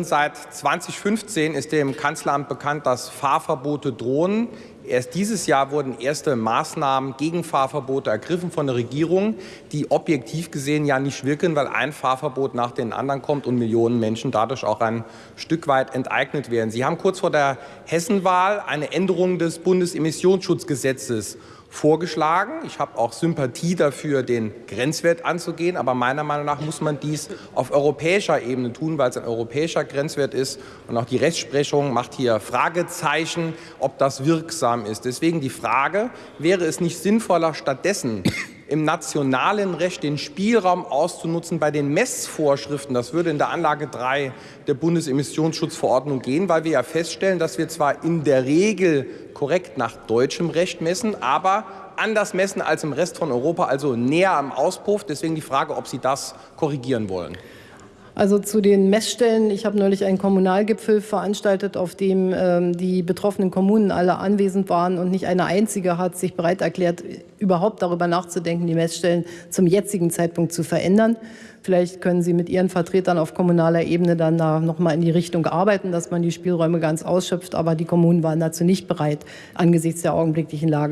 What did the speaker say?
Seit 2015 ist dem Kanzleramt bekannt, dass Fahrverbote drohen. Erst dieses Jahr wurden erste Maßnahmen gegen Fahrverbote ergriffen von der Regierung, die objektiv gesehen ja nicht wirken, weil ein Fahrverbot nach dem anderen kommt und Millionen Menschen dadurch auch ein Stück weit enteignet werden. Sie haben kurz vor der Hessenwahl eine Änderung des Bundesemissionsschutzgesetzes vorgeschlagen. Ich habe auch Sympathie dafür, den Grenzwert anzugehen. Aber meiner Meinung nach muss man dies auf europäischer Ebene tun, weil es ein europäischer Grenzwert ist. Und auch die Rechtsprechung macht hier Fragezeichen, ob das wirksam ist. Deswegen die Frage, wäre es nicht sinnvoller, stattdessen im nationalen Recht den Spielraum auszunutzen bei den Messvorschriften. Das würde in der Anlage 3 der Bundesemissionsschutzverordnung gehen, weil wir ja feststellen, dass wir zwar in der Regel korrekt nach deutschem Recht messen, aber anders messen als im Rest von Europa, also näher am Auspuff. Deswegen die Frage, ob Sie das korrigieren wollen. Also zu den Messstellen. Ich habe neulich einen Kommunalgipfel veranstaltet, auf dem ähm, die betroffenen Kommunen alle anwesend waren und nicht eine einzige hat sich bereit erklärt, überhaupt darüber nachzudenken, die Messstellen zum jetzigen Zeitpunkt zu verändern. Vielleicht können Sie mit Ihren Vertretern auf kommunaler Ebene dann da noch mal in die Richtung arbeiten, dass man die Spielräume ganz ausschöpft. Aber die Kommunen waren dazu nicht bereit angesichts der augenblicklichen Lage.